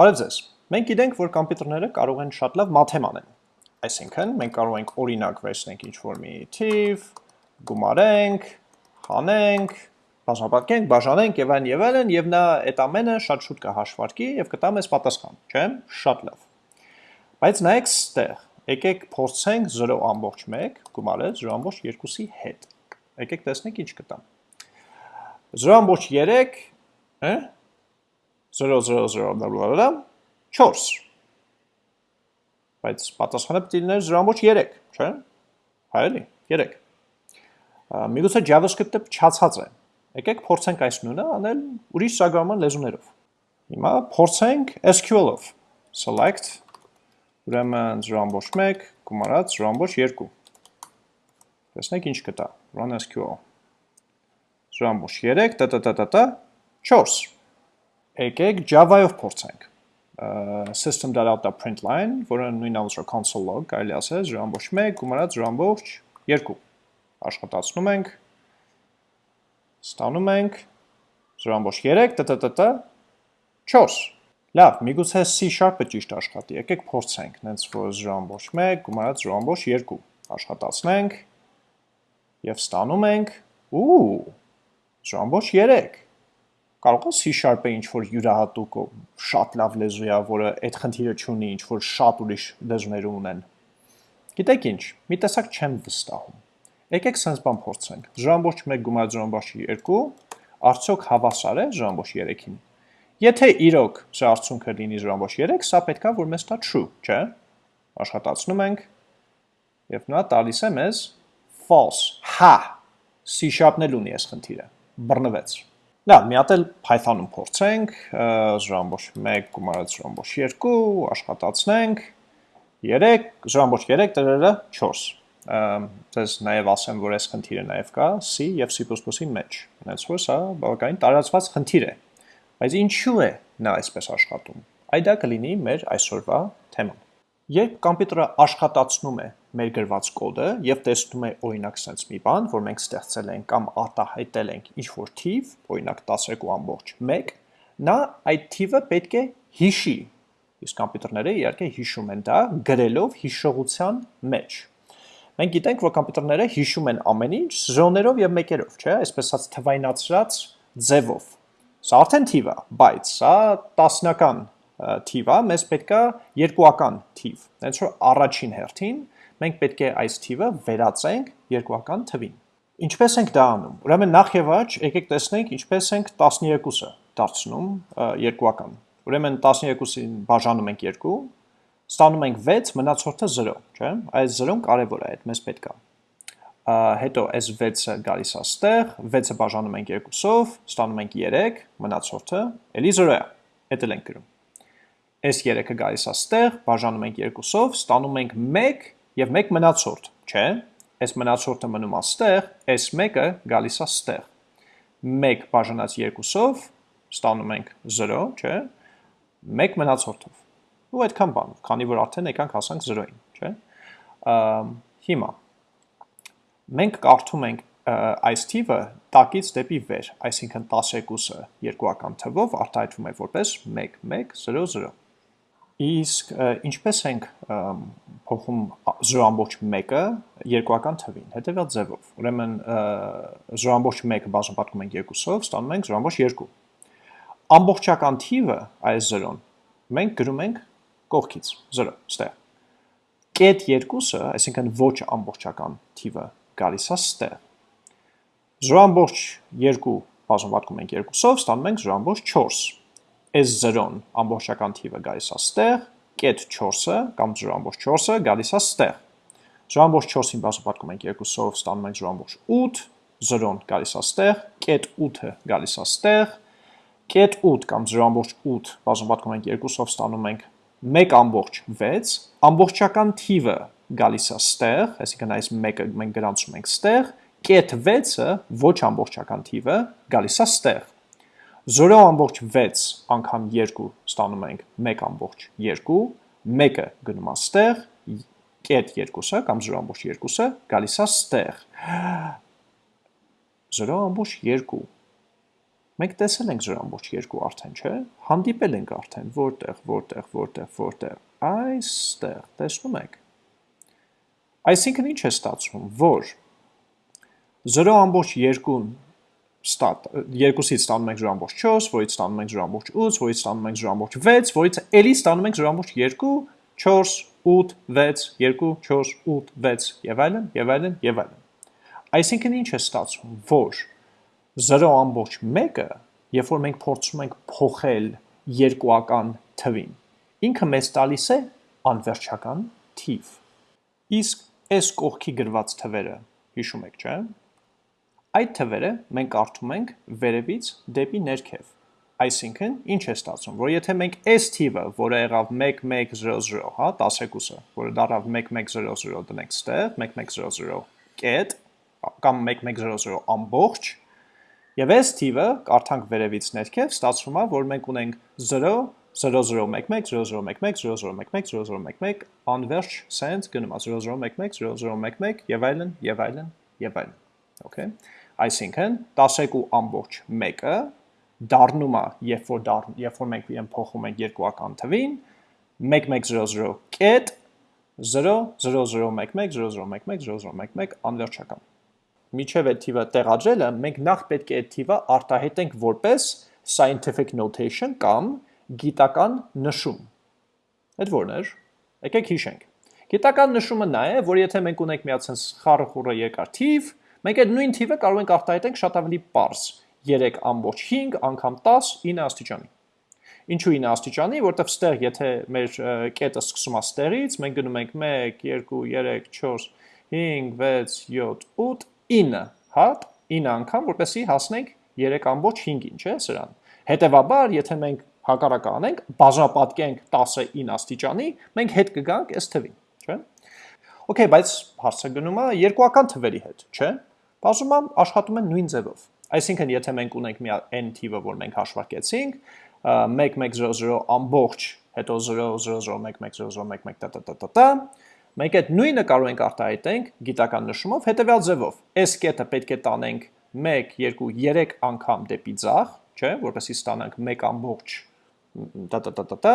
Բարև ձեզ։ Մենք գիտենք, որ համակարգիչները կարող են շատ լավ մաթեմ անեն։ Այսինքն, մենք կարող ենք օրինակ վերցնենք ինչ-որ մի թիվ, գումարենք, հանենք, բաժանապատկենք, բաժանենք եւ այլն եւ այլն եւ նա այդ ամենը շատ շուտ կհաշվարկի եւ կտա մեզ պատասխան, չէ՞։ Շատ լավ։ Բայց նայեք ստեղ, եկեք փորձենք 0.1 գումարել 0.2-ի հետ։ Եկեք տեսնենք ինչ կտա։ 0.3, հա 0.0.0 4 բայց պատասխանը պետք է լիներ 0.3, չէ՞։ Հայելի, 3։ Միգուցե JavaScript-ը փչացած է։ Եկեք փորձենք այս նույնը անել ուրիշ ծրագրավորման լեզուներով։ Հիմա փորձենք SQL-ով։ Select ուրեմն 0.1 գումարած 0.2։ Տեսնենք ինչ կտա։ Run SQL 0.3 տտտտտ 4 եկեք Java-ով փորձենք system.out.println, որը նույն ալուսրո console log, կարելի ասել 0.1 գումարած 0.2 աշխատացնում ենք, ստանում ենք 0.3 տտտտ 4 Լավ, միգուցե C sharp-ը ճիշտ աշխատի, եկեք փորձենք, նենց որ 0.1 գումարած 0.2 աշխատացնենք և ստանում ենք, ու 0.3 կարող է C Sharp-ը ինչ որ յուրահատուկ շատ լավ լեզու է, որը այդ խնդիրը չունի, ինչ որ շատ ուրիշ լեզուներ ունեն։ Գիտեք ինչ, մի տեսակ չեմ վստահում։ Եկեք sense բան փորձենք։ 0.1 գումար 0.2 արդյոք հավասար է 0.3-ին։ Եթե իրոք սա արդյունքը լինի 0.3, սա պետքա որ մեզ տա true, չէ՞։ Աշխատացնում ենք եւ նա տալիս է մեզ false։ Հա։ C էլ ունի այս խնդիրը։ Բռնվեց։ Լավ, մի հատ էլ Python-ում փորձենք, ժամբոշ 1 գումարած ժամբոշ 2, աշխատացնենք, 3, ժամբոշ 3 տրերը 4։ Ձեզ նաև ասեմ, որ այս խնդիրը նաև կա C եւ C++-ի մեջ։ Հենց որ սա բավականին տարածված խնդիր է։ Բայց ինչու է նա այսպես աշխատում։ Այդ դա կլինի մեր այսօրվա թեման։ Երբ համակարգը աշխատացնում է մեր գրված կոդը եւ տեսնում է օրինակ sense մի բան, որ մենք ստեղծել ենք կամ արտահայտել ենք ինչ-որ թիվ, օրինակ 12.1, նա այդ թիվը պետք է հիշի։ Իսկ համակարգները իհարկե հիշում են դա գրելով հիշողության մեջ։ Մենք գիտենք, որ համակարգները հիշում են ամեն ինչ զրոներով եւ մեկերով, չէ՞, այսպես ասած թվայնացրած ձևով։ Սա արդեն թիվ է, բայց սա տասնական թիվ է, մեզ պետք է երկուական թիվ։ Հենց որ առաջին հերթին մենք պետք է այս թիվը վերածենք երկուական թվին։ Ինչպես ենք դա անում։ Ուրեմն նախ եւ առաջ եկեք տեսնենք ինչպես ենք 12-ը դարձնում երկուական։ Ուրեմն 12-ին բաժանում ենք 2, ստանում ենք 6, մնացորդը 0, չէ՞։ Այս 0-ն կարևոր է, այդ մեզ պետք է հետո այս 6-ը գալիս է ստեղ, 6-ը բաժանում ենք 2-ով, ստանում ենք 3, մնացորդը էլի 0 է, հետել ենք գրում այս 3-ը գալիս է ստեղ, բաժանում ենք 2-ով, ստանում ենք 1 եւ 1 մնացորդ, չէ՞։ Այս մնացորդը մնում է ստեղ, այս 1-ը գալիս է ստեղ։ 1 բաժանած 2-ով ստանում ենք 0, չէ՞։ 1 մնացորդով։ Ու այդքան բան, քանի որ արդեն եկանք հասանք 0-ին, չէ՞։ Հիմա մենք կարդում ենք այս թիվը տակից դեպի վեր, այսինքն 12-ը երկուական թվով արտահայտվում է որպես 1 1 0 0 Իսկ ինչպես ենք փոխում 0.1-ը երկուական թվին, հետևյալ ձևով։ Ուրեմն 0.1-ը բաժանապատկում ենք 2-ով, ստանում ենք 0.2։ Ամբողջական թիվը այս 0-ն մենք գրում ենք կողքից 0, ստեղ։ Կետ 2-ը, այսինքն ոչ ամբողջական թիվը գալիս է ստեղ։ 0.2 բաժանապատկում ենք 2-ով, ստանում ենք 0.4 այս 0-ն ամբողջական թիվը գալիս է ստեղ, կետ 4-ը կամ 0.4-ը գալիս է ստեղ։ 0.4-ին բաժանապատկում ենք 2-ով, ստանում ենք 0.8, 0-ն գալիս է ստեղ, կետ 8-ը գալիս է ստեղ, կետ 8 կամ 0.8 բաժանապատկում ենք 2-ով, ստանում ենք 1.6, ամբողջական թիվը գալիս է ստեղ, այսինքն այս 1-ը մենք գրանցում ենք ստեղ, կետ 6-ը ոչ ամբողջական թիվը գալիս է ստեղ 0.6 անգամ 2 ստանում ենք. 1.2, 1-ը գնում է ստեղ, կետ 2-ը կամ 0.2-ը գալիս է ստեղ։ 0.2։ Մենք տեսել ենք 0 ամբողջ 2 արդեն, չէ՞։ Հանդիպել ենք արդեն, որտեղ, որտեղ, որտեղ, որտեղ։ Այստեղ, տեսնում եք։ Այսինքն ինչ է ստացվում, որ 0 ամբողջ 2-ն ստատ 2-ից ստանում ենք 0.4, որից ստանում ենք 0.8, որից ստանում ենք 0.6, որից էլի ստանում ենք 0.2, 4, 8, 6, 2, 4, 8, 6 եւ այլն, եւ այլն, եւ այլն։ Այսինքն ինչ է ստացվում, որ 0.1-ը, երբ որ մենք փորձում ենք փոխել երկուական թվին, ինքը մեզ տալիս է անվերջական թիվ։ Իսկ այս կողքի գրված թվերը, հիշում եք, չէ՞, Այդ թվերը մենք կարդում ենք վերևից դեպի ներքև։ Այսինքն, ինչ է ստացվում, որ եթե մենք այս թիվը, որը եղավ 1100, հա, 10-ը, որը դառավ 1100 դնենք ստեղ, 1100 կետ կամ 1100 ամբողջ, եւ այս թիվը կարդանք վերևից ներքև, ստացվում է, որ մենք ունենք 0 0011 0011 0011 0011 անverջ sense գնում է 0011 0011 եւ այլն եւ այլն եւ այլն okay Այսինքն 12 ամբողջ 1-ը դառնում է, երբ որ դառն, երբ որ մենք իրեն փոխում ենք երկուական թվին, 1100 կետ 0001100110011 անվերջական։ Միջև այդ թիվը տեղադրելը մենք նախ պետք է այդ թիվը արտահայտենք որպես scientific notation կամ գիտական նշում։ Այդ ո՞րն էր։ Եկեք հիշենք։ Գիտական նշումը նա է, որ եթե մենք ունենք մի հատ sense խառը խուրը երկար թիվ, Մենք այդ նույն թիվը կարող ենք արտահայտենք շատ ավելի པարզ. 3.5 անգամ 10 9 աստիճանի։ Ինչու 9 աստիճանի, որտեվ ստեղ եթե մեր կետը սկսում է ստեղից, մենք գնում ենք 1 2 3 4 5 6 7 8 9, հա, 9 անգամ, որպեսզի հասնենք 3.5-ին, չէ՞, սրան։ Հետևաբար, եթե մենք հակառակը անենք, բաժանապատկենք 10-ը 9 աստիճանի, մենք հետ կգանք այս թվին, չէ՞։ Okay, բայց հարցը գնում է երկուական թվերի հետ, չէ՞։ Բաժումը աշխատում են նույն ձևով։ Այսինքն, եթե մենք ունենք մի n թիվը, որ մենք հաշվարկեցինք, 1100 ամբողջ, հետո 000110011 տա-տա-տա-տա, մենք այդ նույնը կարող ենք արտահայտենք գիտական նշումով հետևյալ ձևով։ Այս կետը պետք է տանենք 1, 2, 3 անգամ դեպի ձախ, չէ, որպեսզի ստանանք 1 ամբողջ տա-տա-տա-տա,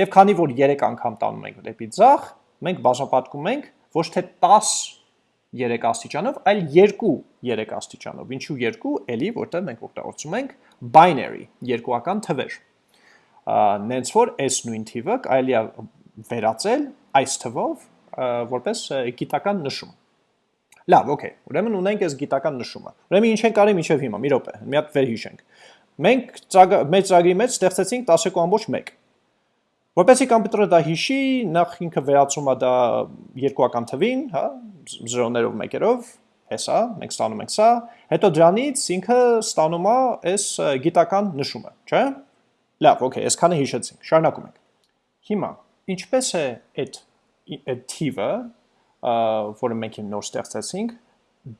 եւ քանի որ 3 անգամ տանում ենք դեպի ձախ, մենք բաժանապատկում ենք ոչ թե 10 3 աստիճանով, այլ 2 3 աստիճանով։ Ինչու 2, էլի, որտեղ մենք օգտագործում ենք binary, երկուական թվեր։ Նենց որ այս նույն թիվը կարելի է վերածել այս թվով որպես գիտական նշում։ Լավ, օքեյ։ Ուրեմն ունենք այս գիտական նշումը։ Ուրեմն ինչ ենք արի միջև հիմա, մի րոպե, մի հատ վերհիշենք։ Մենք մեր ծրագրի մեջ ստեղծեցինք 12.1 Որպեսի կոմպյուտերը դա հիշի, նախ ինքը վերածում է դա երկուական թվին, հա, զրոներով մեկերով, հեսա, մենք ստանում ենք սա, հետո դրանից ինքը ստանում է այս գիտական նշումը, չէ՞։ Լավ, օքեյ, այսքանը հիշեցինք, շարունակում ենք։ Հիմա, ինչպես է այդ այդ թիվը, որը մենք նոր ստեղծեցինք,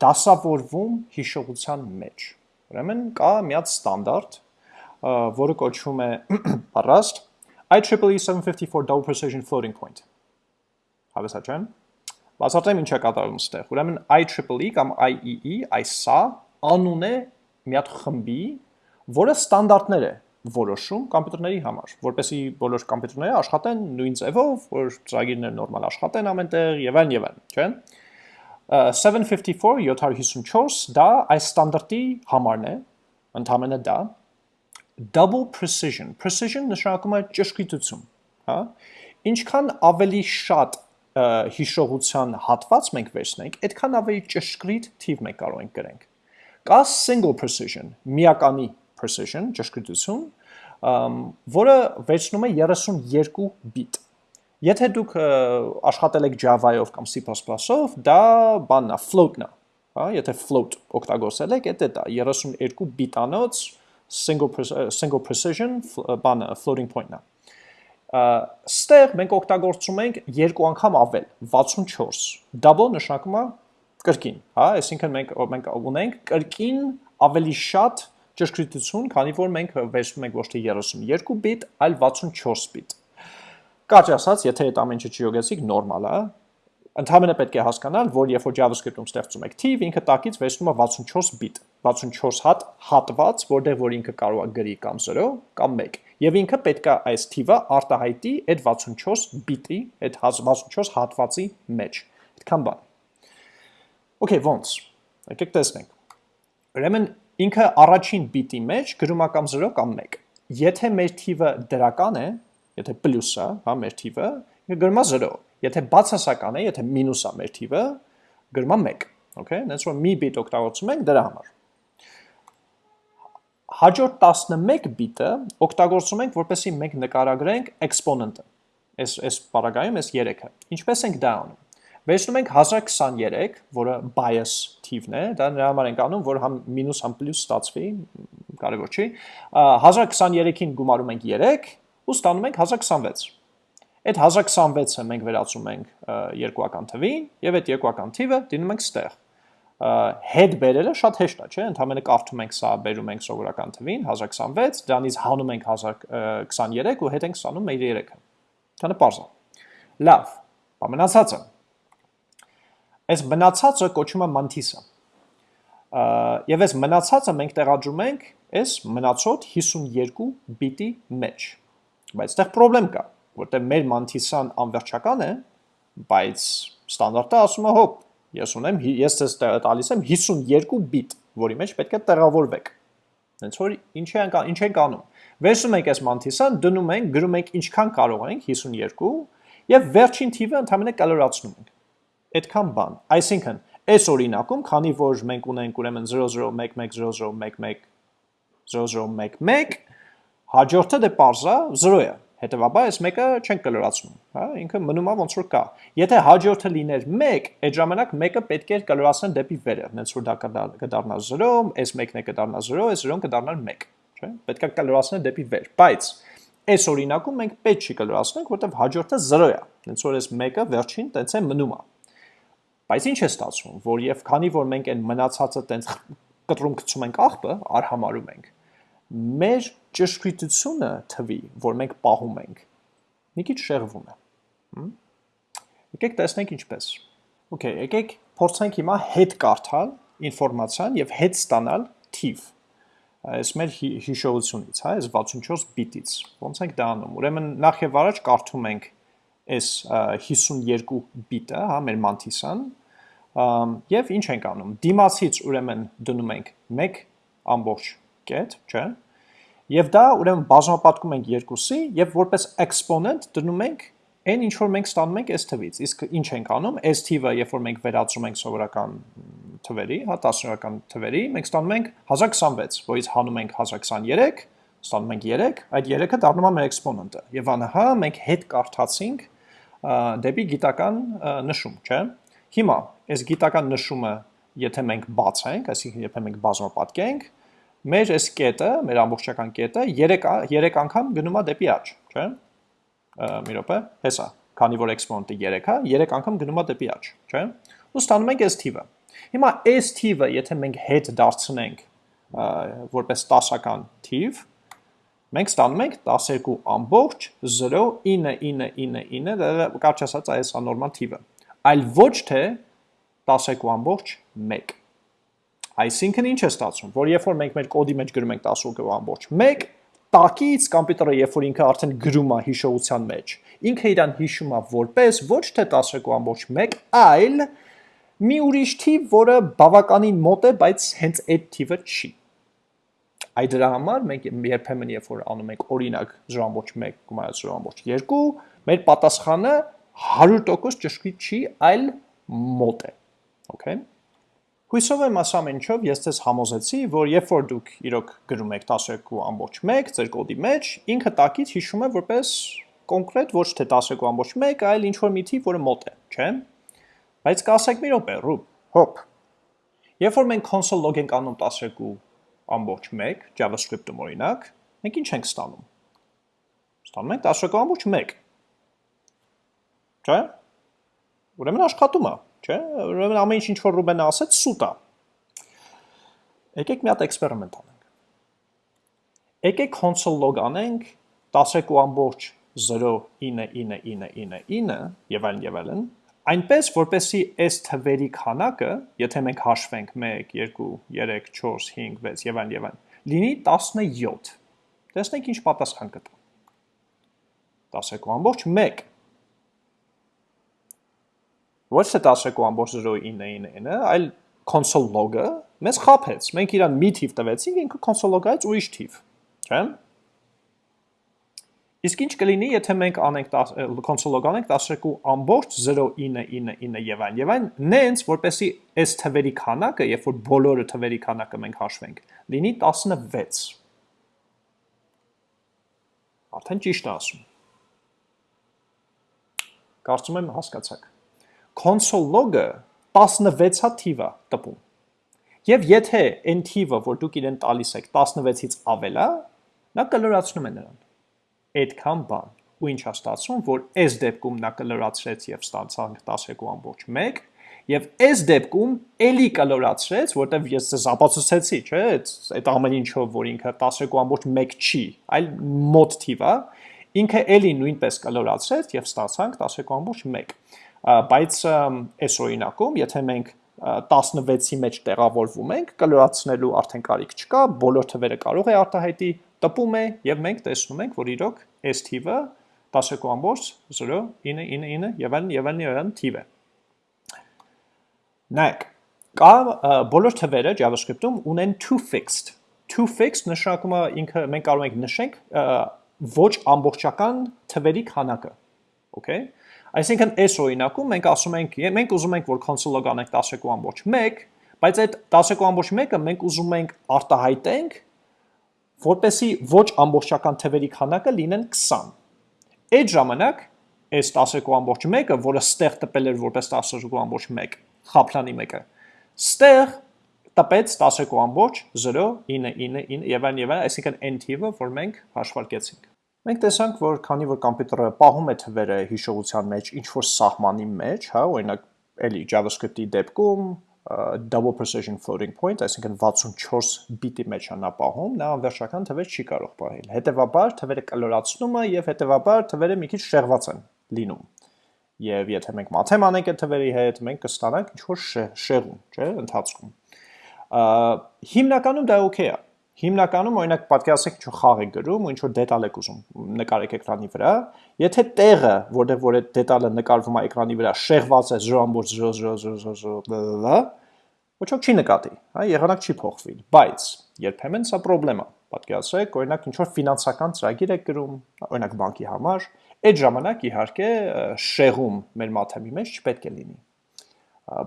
դասավորվում հիշողության մեջ։ Ուրեմն կա մի հատ ստանդարտ, որը կոչվում է parrast IEEE 754 double precision floating point։ Հավեսա չեմ։ Բացատրեմ ինչ է կատարում ստեղ։ Ուրեմն IEEE կամ IEE այս սա անուն է մի հատ խմբի, որը ստանդարտներ է որոշում կոմպյուտերների համար, որպեսզի բոլոր կոմպյուտերները աշխատեն նույն ձևով, որ ծրագիրները նորմալ աշխատեն ամենտեղ եւ այլն եւ այլն, չէ՞։ 754 754 դա այս ստանդարտի համարն է, ընդհանրապես դա double precision, precision նշանակում է ճշգրիտություն, հա? Ինչքան ավելի շատ հիշողության հատված մենք վերցնենք, այդքան ավելի ճշգրիտ թիվ մենք կարող ենք գրենք։ Կա single precision, միականի precision, ճշգրիտություն, որը վերցնում է 32 բիտ։ Եթե դուք աշխատել եք Java-ով կամ C++-ով, դա բանն է, float-ն է, հա, եթե float օգտագործել եք, դա դա 32 բիտանոց single single precision բանը floating point-ն է։ Ստեղ մենք օգտագործում ենք երկու անգամ ավել 64 double նշանակում է կրկին, հա, այսինքն մենք մենք ունենք կրկին ավելի շատ ճշգրտություն, քանի որ մենք վերցնում ենք ոչ թե 32 բիտ, այլ 64 բիտ։ Կարճ ասած, եթե այդ ամենը չյոգեցիք, նորմալ է, Ընդհանրապես պետք է հասկանալ, որ երբ որ JavaScript-ում ստեղծում եք թիվ, ինքը տակից վերցնում է 64 բիտ, 64 հատ հատված, որտեղ որ ինքը կարող է գրի կամ 0 կամ 1։ Եվ ինքը պետք է այս թիվը արտահայտի այդ 64 բիտի, այդ 64 հատվածի մեջ։ Այդքան բան։ Okay, ոնց։ Եկեք տեսնենք։ Ուրեմն ինքը առաջին բիտի մեջ գրում է կամ 0 կամ 1։ Եթե մեր թիվը դրական է, եթե պլյուս է, հա, մեր թիվը, գրում է 0 Եթե բացասական է, եթե մինուս է մեր թիվը, գրում է 1, okay? Նենց որ մի բիտ օգտագործում ենք դրա համար։ Հաջորդ 11 բիտը օգտագործում ենք, որպեսզի մենք նկարագրենք exponent-ը։ Այս այս բaragայում այս 3-ը։ Ինչպես ենք դա անում։ Վերցնում ենք 1023, որը bias թիվն է, դա նրա համար ենք անում, որ համ մինուս համ պլյուս ստացվի, կարևոր չի։ 1023-ին գումարում ենք 3 ու ստանում ենք 1026 Այդ 1026-ը մենք վերածում ենք երկուական թվին եւ այդ երկուական թիվը դինում ենք ստեղ։ Հետ բերելը շատ հեշտ է, չէ՞, ընդհանրապես կարդում ենք սա, բերում ենք սովորական թվին 1026, դրանից հանում ենք 1023 ու հետ ենք ստանում մեր 3-ը։ Դա պարզ է։ Լավ, ամենացածը։ Այս մնացածը կոչվում է mantis-ը։ Եվ այս մնացածը մենք տեղադրում ենք այս մնացած 52 բիտի մեջ։ Բայց այդտեղ խնդրեմ կա որտեղ մեր mantis-ան անվերջական է, բայց ստանդարտը ասում է հոп, ես ունեմ ես ցես տալիս եմ 52 բիտ, որի մեջ պետք է տեղավորվեք։ Հենց որ ինչ ենք ինչ ենք անում։ Վերցնում ենք այս mantis-ան, դնում ենք, գրում ենք ինչքան կարող ենք 52 եւ վերջին թիվը ընդհանրապես կալորացնում ենք։ Այդքան բան։ Այսինքն, այս օրինակում, քանի որ մենք ունենք ուրեմն 00110011 0011 հաջորդը դե parza 0 է Հետևաբար այս մեկը չենք կլորացնում, հա, ինքը մնում է ոնց որ կա։ Եթե հաջորդը լիներ 1, այդ ժամանակ մեկը պետք է կլորացնել դեպի վերը, հենց որ դա կդառնա 0, այս մեկն է կդառնա 0, այս 0-ն կդառնար 1, չէ՞։ Պետք է կլորացնել դեպի վեր, բայց այս օրինակում մենք պետք չի կլորացնենք, որտեղ հաջորդը 0 է, հենց որ այս մեկը վերջին տենց է մնում է։ Բայց ինչ է ստացվում, որ եւ քանի որ մենք այն մնացածը տենց կտրում գցում ենք աղբը, արհամարում ենք, մեր ճշգրիտությունը թվի, որ մենք պահում ենք, մի քիչ շեղվում է։ Եկեք տեսնենք ինչպես։ Okay, եկեք փորձենք հիմա հետ կարդալ ինֆորմացիան եւ հետ ստանալ թիվ։ Այս մեր հիշողությունից, հա, այս 64 բիտից։ Ոնց ենք դա անում։ Ուրեմն նախ եւ առաջ կարդում ենք այս 52 բիտը, հա, մեր mantis-ան, եւ ինչ ենք անում։ Դիմացից ուրեմն դնում ենք 1 ամբողջ կետ, չէ՞։ Եվ դա ուրեմն բազմապատկում ենք երկուսի եւ որպես exponent դնում ենք այն ինչ որ մենք ստանում ենք այս թվից։ Իսկ ինչ ենք անում, այս թիվը, երբ որ մենք վերածում ենք սովորական թվերի, հա, տասնյակական թվերի, մենք ստանում ենք 1026, որից հանում ենք 1023, ստանում ենք 3, այդ 3-ը դառնում է մեր exponent-ը։ Եվ անհա մենք հետ կարդացինք դեպի գիտական նշում, չէ՞։ Հիմա այս գիտական նշումը, եթե մենք բացենք, այսինքն եթե մենք բազմապատկենք, մեր այս կետը, մեր ամբողջական կետը 3 3 անգամ գնում է դեպի աճ, չէ՞։ Մի րոպե, հեսա, քանի որ exponent-ը 3 է, 3 անգամ գնում է դեպի աճ, չէ՞։ Ու ստանում ենք այս թիվը։ Հիմա այս թիվը, եթե մենք հետ դարձնենք որպես 10-ական թիվ, մենք ստանում ենք 12 ամբողջ 0.99999, դա կարճ ասած այս անորմալ թիվը։ Այլ ոչ թե 12 ամբողջ 1 Այսինքն ինչ է ստացվում, որ երբ որ մենք մեր կոդի մեջ գրում ենք 10.1, տակից կոմպյուտերը երբ որ ինքը արդեն գրում է հիշողության մեջ, ինքը իրան հիշում է որպես ոչ թե 10.1, այլ մի ուրիշ թիվ, որը բավականին մոտ է, բայց հենց այդ թիվը չի։ Այդ դրա համար մենք երբեմն երբ որ անում ենք օրինակ 0.1 գումարած 0.2, մեր պատասխանը 100% ճշգրիտ չի, այլ մոտ է։ Okay։ Հույսով եմ ասամ ինչով ես ձեզ համոզեցի, որ երբ որ դուք իրոք գրում եք 12.1 ձեր կոդի մեջ, ինքը տակից հիշում է որպես կոնկրետ ոչ թե 12.1, այլ ինչ որ մի թիվ, որը մոտ է, չէ՞։ Բայց կասեք մի րոպե, ռուբ, հոп։ Երբ որ մենք console log ենք անում 12.1 JavaScript-ում օրինակ, մենք ինչ ենք ստանում։ Ստանում ենք 12.1։ Չէ՞։ Ուրեմն աշխատում է չէ՞։ Ուրեմն ամեն ինչ ինչ որ Ռուբենը ասեց սուտ է։ Եկեք մի հատ էքսպերիմենտ անենք։ Եկեք console log անենք 12.09999 եւ այլն եւ այլն, այնպես, որպեսի այս թվերի քանակը, եթե մենք հաշվենք 1, 2, 3, 4, 5, 6 եւ այլն եւ այլն, լինի 17։ Տեսնենք ինչ պատասխան կտա։ 10.1 ոչ թե 10.099-ը, այլ console log-ը մեզ խափեց։ Մենք իրան մի թիվ տվեցինք, ինքը console log-ից ուրիշ թիվ, չէ՞։ Իսկ ինչ կլինի, եթե մենք անենք console log անենք 12.09999 եւ այն եւ այն, նենց որպեսի այս թվերի քանակը, երբ որ բոլորը թվերի քանակը մենք հաշվենք, լինի 16։ Արդեն ճիշտ ասում։ Կարծում եմ հասկացաք console log-ը 16-ա թիվ է տպում։ Եվ եթե այն թիվը, որ դուք իրեն տալիս եք 16-ից ավել է, նա կլորացնում է նրան։ Այդքան բան։ Ու ինչ է ստացվում, որ այս դեպքում նա կլորացրեց եւ ստացանք 10.1 եւ այս դեպքում էլի կլորացրեց, որտեվ ես ձեզ ապացուցեցի, չէ՞, այդ ամեն ինչով, որ ինքը 10.1 չի, այլ մոտ թիվ է, ինքը էլի նույնպես կլորացրեց եւ ստացանք 10.1 բայց այս օրինակում, եթե մենք 16-ի մեջ տեղավորվում ենք, կլորացնելու արդեն կարիք չկա, բոլոր թվերը կարող է արտահայտի, տպում է եւ մենք տեսնում ենք, որ իրոք այս թիվը 10.09999 եւ այլն եւ այլն եւ այլն թիվ է։ Նայեք, կա բոլոր թվերը JavaScript-ում ունեն to fixed։ To fixed նշանակում է ինքը մենք կարող ենք նշենք ոչ ամբողջական թվերի քանակը։ Okay Այսինքն այս օրինակում մենք ասում ենք, մենք ուզում ենք, որ console-ը կանենք 10.1, բայց այդ 10.1-ը մենք ուզում ենք արտահայտենք, որպեսի ոչ ամբողջական թվերի քանակը լինեն 20։ Այդ ժամանակ այս 10.1-ը, որը ստեղ տպել էր որպես 10.1 խափլանի մեկը, ստեղ տպեց 10.099 եւ այն եւ այն, այսինքն n թիվը, որ մենք հաշվարկեցինք։ Մենք տեսանք, որ քանի որ համակարգը պահում է թվերը հիշողության մեջ ինչ որ սահմանի մեջ, հա, օրինակ էլի JavaScript-ի դեպքում double precision floating point, այսինքն 64 բիտի մեջ է նա պահում, նա անվերջական թվեր չի կարող պահել։ Հետևաբար թվերը կլորացնում է եւ հետևաբար թվերը մի քիչ շեղված են լինում։ Եվ եթե մենք մաթեմ անենք այդ թվերի հետ, մենք կստանանք ինչ որ շեղում, չէ, ընթացքում։ Հիմնականում դա օքեյ է Հիմնականում օրինակ պատկերացրեք ինչ-որ խաղ եք գրում ու ինչ-որ դետալ եք ուզում նկարեք էկրանի վրա, եթե տեղը, որտեղ որ այդ դետալը նկարվում է էկրանի վրա, շեղված է 0.00000, ոչ ոք չի նկատի, հա, եղանակ չի փոխվի, բայց երբեմն սա խնդրեմ է։ Պատկերացրեք, օրինակ ինչ-որ ֆինանսական ծրագիր եք գրում, օրինակ բանկի համար, այդ ժամանակ իհարկե շեղում մեր մաթեմի մեջ չպետք է լինի։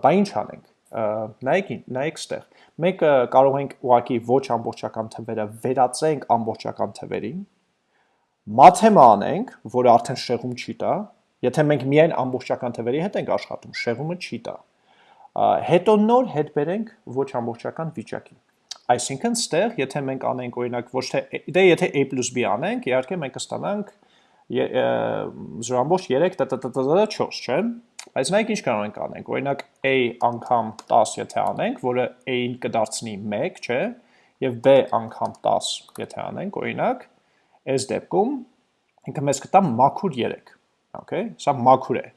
Բա ինչ անենք նայեք նայեք ստեղ մեկը կարող ենք ուղակի ոչ ամբողջական թվերը վերածենք ամբողջական թվերին մաթեմա անենք որը արդեն շեղում չի տա եթե մենք միայն ամբողջական թվերի հետ ենք աշխատում շեղումը չի տա հետո նոր հետ բերենք ոչ ամբողջական վիճակի այսինքն ստեղ եթե մենք անենք օրինակ ոչ թե դե եթե a + b անենք իհարկե մենք կստանանք 0.3 տտտտտ4 չէ Բայց նայեք ինչ կարող ենք անենք։ Օրինակ a անգամ 10 եթե անենք, որը a-ին կդարձնի 1, չէ, եւ b անգամ 10 եթե անենք, օրինակ, այս դեպքում ինքը մեզ կտա մաքուր 3։ Okay, սա մաքուր է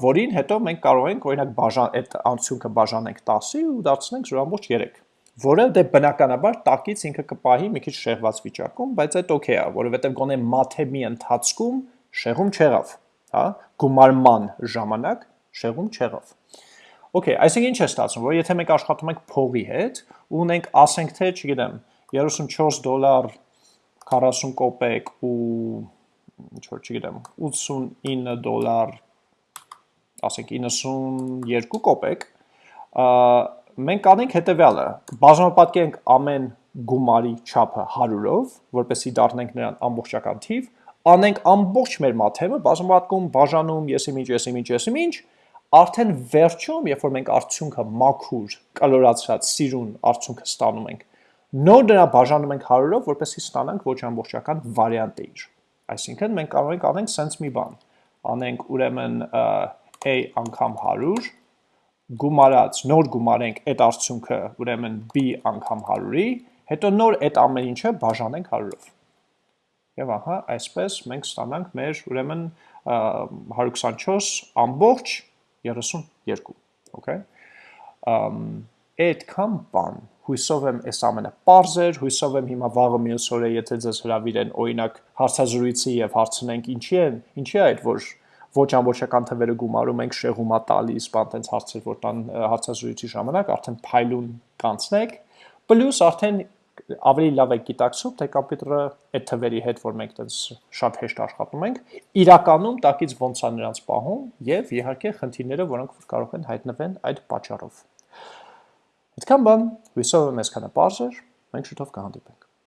որին հետո մենք կարող ենք օրինակ բաժան այդ անցյունքը բաժանենք 10-ի ու դարձնենք 0.3 որը դե բնականաբար տակից ինքը կպահի մի քիչ շեղված վիճակում, բայց այդ օքեյ է, որովհետև գոնե մաթեմի ընթացքում շեղում չեղավ հա, գումարման ժամանակ շեղում չեղավ։ Okay, այսինքն ինչ է ստացվում, որ եթե մենք աշխատում ենք փողի հետ, ու ունենք, ասենք թե, չգիտեմ, 34 դոլար 40 կոպեկ ու ինչ որ չգիտեմ, 89 դոլար ասենք 92 կոպեկ, մենք կանենք հետևյալը, բաժանապատկենք ամեն գումարի չափը 100-ով, որպեսզի դառնենք նրան ամբողջական թիվ, անենք ամբողջ մեր մաթեմը, բազմապատկում, բաժանում, եսիմինչ, եսիմինչ, եսիմինչ, արդեն վերջում, երբ որ մենք արդյունքը մաքուր, կալորացրած, սիրուն արդյունքը ստանում ենք, նոր դրա բաժանում ենք 100-ով, որպեսզի ստանանք ոչ ամբողջական վարիանտը իր։ Այսինքն մենք կարող ենք անենք sense մի բան։ Անենք ուրեմն a անգամ 100 գումարած, նոր գումարենք այդ արդյունքը ուրեմն b անգամ 100-ի, հետո նոր այդ ամեն ինչը բաժանենք 100-ով։ Եվ ահա այսպես մենք ստանանք մեր ուրեմն 124 ամբողջ 32, okay։ Ամ այդքան բան հույսով եմ այս ամենը parser, հույսով եմ հիմա վաղը մյուս օրը եթե ձեզ հրավիրեն օրինակ հարցազրույցի եւ հարցնենք ինչի է, ինչի է այդ որ ոչ ամբողջական թվերը գումարում ենք շեղումա տալիս, բան տենց հարցեր որ տան հարցազրույցի ժամանակ արդեն փայլուն կանցնեք, պլյուս արդեն ավելի լավ է գիտակցում, թե կոմպյուտերը այդ թվերի հետ, որ մենք տենց շատ հեշտ աշխատում ենք, իրականում տակից ոնց է նրանց պահում եւ իհարկե խնդիրները, որոնք կարող են հայտնվեն այդ պատճառով։ Այդքան բան, հույսով եմ այսքանը բարձր, մենք շուտով կհանդիպենք։